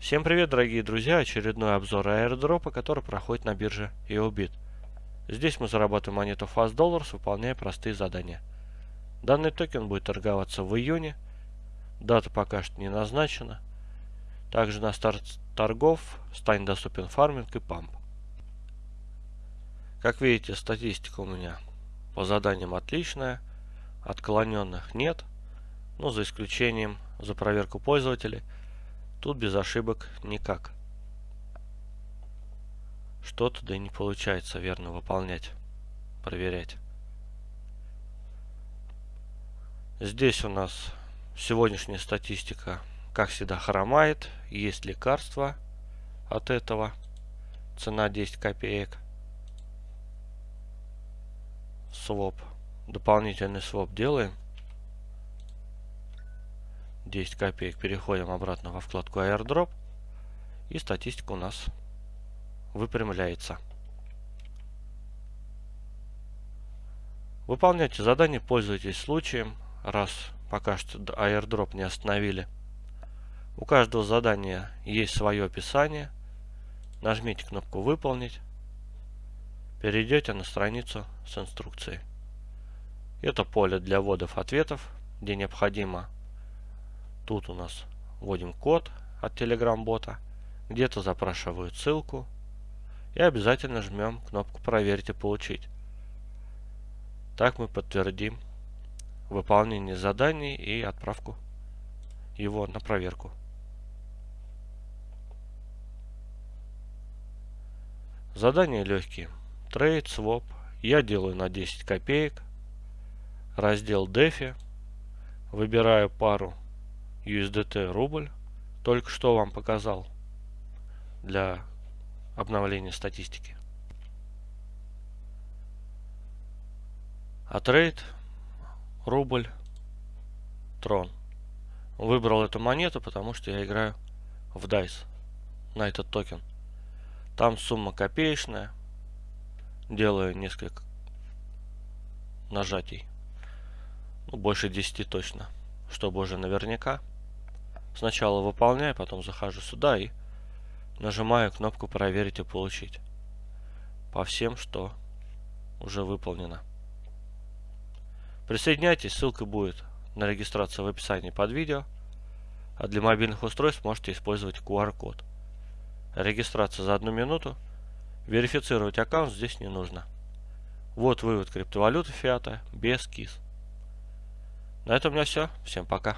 Всем привет, дорогие друзья! Очередной обзор аирдропа, который проходит на бирже EOBIT. Здесь мы зарабатываем монету Fast Dollars, выполняя простые задания. Данный токен будет торговаться в июне. Дата пока что не назначена. Также на старт торгов станет доступен фарминг и памп. Как видите, статистика у меня по заданиям отличная. Отклоненных нет. Ну, за исключением за проверку пользователей – Тут без ошибок никак. Что-то да и не получается верно выполнять, проверять. Здесь у нас сегодняшняя статистика, как всегда, хромает. Есть лекарства от этого. Цена 10 копеек. Своп. Дополнительный своп делаем. 10 копеек. Переходим обратно во вкладку airdrop. И статистика у нас выпрямляется. Выполняйте задание, пользуйтесь случаем, раз пока что airdrop не остановили. У каждого задания есть свое описание. Нажмите кнопку «Выполнить». Перейдете на страницу с инструкцией. Это поле для вводов ответов, где необходимо Тут у нас вводим код от Telegram бота. Где-то запрашивают ссылку. И обязательно жмем кнопку «Проверить и получить». Так мы подтвердим выполнение заданий и отправку его на проверку. Задания легкие. Трейд, своп. Я делаю на 10 копеек. Раздел DeFi. Выбираю пару USDT рубль. Только что вам показал для обновления статистики. А трейд рубль трон. Выбрал эту монету, потому что я играю в DICE на этот токен. Там сумма копеечная. Делаю несколько нажатий. Ну, больше 10 точно. Чтобы уже наверняка. Сначала выполняю, потом захожу сюда и нажимаю кнопку проверить и получить. По всем, что уже выполнено. Присоединяйтесь, ссылка будет на регистрацию в описании под видео. А для мобильных устройств можете использовать QR-код. Регистрация за одну минуту. Верифицировать аккаунт здесь не нужно. Вот вывод криптовалюты фиата без КИС. На этом у меня все. Всем пока.